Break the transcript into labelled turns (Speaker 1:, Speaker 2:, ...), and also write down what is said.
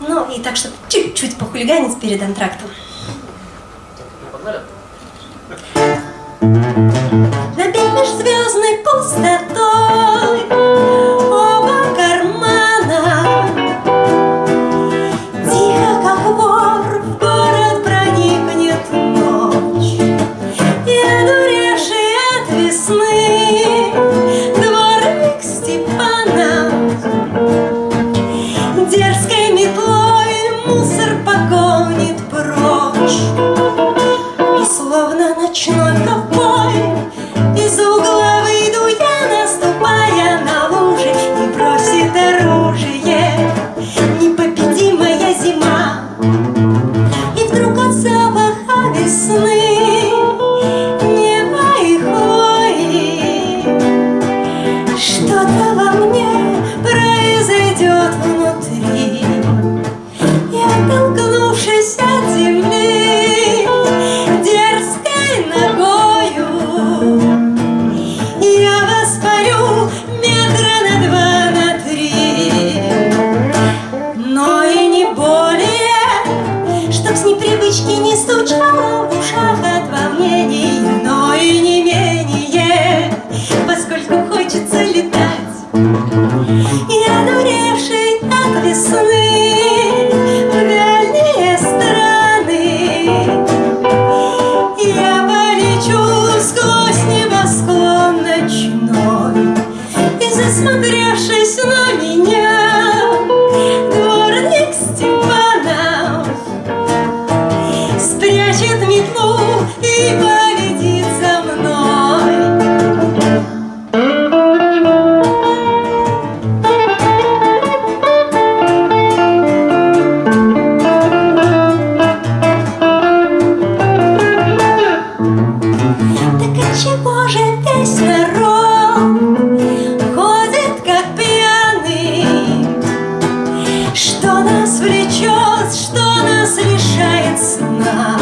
Speaker 1: Ну, и так, чтобы чуть-чуть похулиганить перед антрактом.
Speaker 2: Погнали?
Speaker 1: Набей межзвездной пустотой весны Неба и хвои. Что-то во мне произойдет внутри. И оттолкнувшись от земли дерзкой ногою, я воспарю метра на два, на три, но и не более, чтоб с непривычки не стучало хочется летать. Я дуревший от весны В дальние страны. Я полечу сквозь небосклон ночной И засмотревшись на меня. Дворник Степанов Спрячет метлу и Что нас влечет, что нас решает сна.